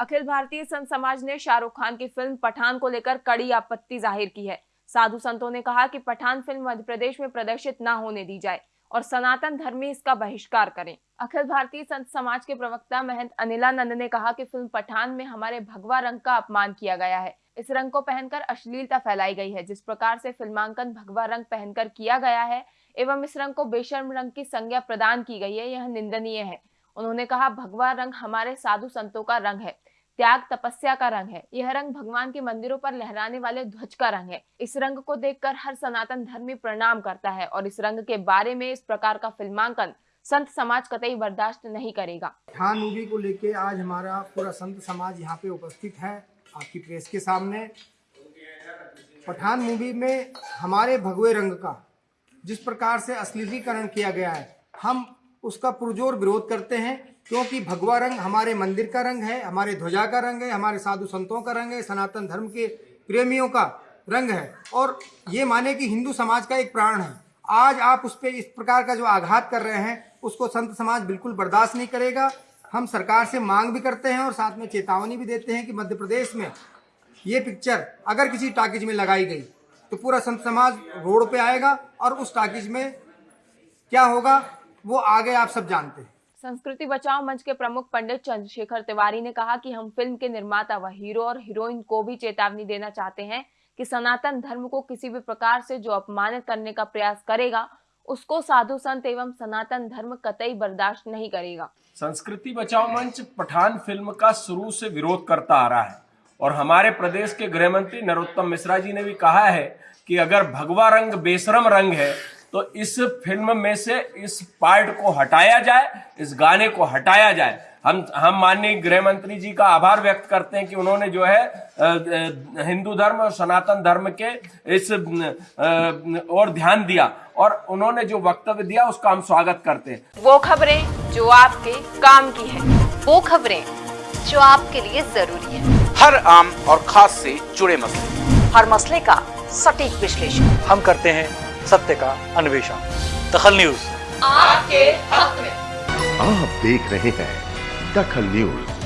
अखिल भारतीय संत समाज ने शाहरुख खान की फ़िल्म पठान को लेकर कड़ी आपत्ति ज़ाहिर की है। साधु संतों ने कहा कि पठान फ़िल्म मध्य प्रदेश में प्रदर्शित न होने दी जाए और सनातन धर्मी इसका बहिष्कार करें। अखिल भारतीय संत समाज के प्रवक्ता महंत अनिलानंद ने कहा कि फ़िल्म पठान में हमारे भगवा रंग का अपमान किया गया है। इस रंग को पहनकर अश्लीलता फैलाई गई है, जिस प्रकार से फिल्मांकन भगवा रंग पहनकर किया गया है एवं इस रंग को बेशर्म रंग की संज्ञा प्रदान की गई है, यह निंदनीय है। उन्होंने कहा, भगवा रंग हमारे साधु संतों का रंग है। त्याग तपस्या का रंग है। यह रंग भगवान के मंदिरों पर लहराने वाले ध्वज का रंग है। इस रंग को देखकर हर सनातन धर्मी प्रणाम करता है और इस रंग के बारे में इस प्रकार का फिल्मांकन संत समाज कतई बर्दाश्त नहीं करेगा। पठान मूवी को लेके आज हमारा पूरा संत समाज यहाँ पे उपस्थित है, आपकी प्रेस के सामने। पठान मूवी में हमारे भगवे रंग का जिस प्रकार से अश्लीलीकरण किया गया है, हम उसका पुरजोर विरोध करते हैं, क्योंकि भगवा रंग हमारे मंदिर का रंग है, हमारे ध्वजा का रंग है, हमारे साधु संतों का रंग है, सनातन धर्म के प्रेमियों का रंग है। और ये माने कि हिंदू समाज का एक प्राण है। आज आप उस पर इस प्रकार का जो आघात कर रहे हैं, उसको संत समाज बिल्कुल बर्दाश्त नहीं करेगा। हम सरकार से मांग भी करते हैं और साथ में चेतावनी भी देते हैं कि मध्य प्रदेश में ये पिक्चर अगर किसी टाकिज में लगाई गई तो पूरा संत समाज रोड पे आएगा और उस टाकिज में क्या होगा? वो आगे आप सब जानते हैं। संस्कृति बचाओ मंच के प्रमुख पंडित चंद्रशेखर तिवारी ने कहा कि हम फ़िल्म के निर्माता व हीरो और हीरोइन को भी चेतावनी देना चाहते हैं कि सनातन धर्म को किसी भी प्रकार से जो अपमानित करने का प्रयास करेगा उसको साधु संत एवं सनातन धर्म कतई बर्दाश्त नहीं करेगा। संस्कृति बचाओ मंच पठान फ़िल्म का शुरू से विरोध करता आ रहा है और हमारे प्रदेश के गृह मंत्री नरोत्तम मिश्रा जी ने भी कहा है कि अगर भगवा रंग बेशरम रंग है तो इस फ़िल्म में से इस पार्ट को हटाया जाए इस गाने को हटाया जाए। हम हम माननीय गृह मंत्री जी का आभार व्यक्त करते हैं कि उन्होंने जो है हिंदू धर्म और सनातन धर्म के इस और ध्यान दिया और उन्होंने जो वक्तव्य दिया उसका हम स्वागत करते हैं। वो खबरें जो आपके काम की है वो खबरें जो आपके लिए ज़रूरी है। हर आम और खास से जुड़े मसले। हर मसले का सटीक विश्लेषण। हम करते हैं सत्य का अन्वेषण। दखल न्यूज़। आपके हक में। आप देख रहे हैं दखल न्यूज़।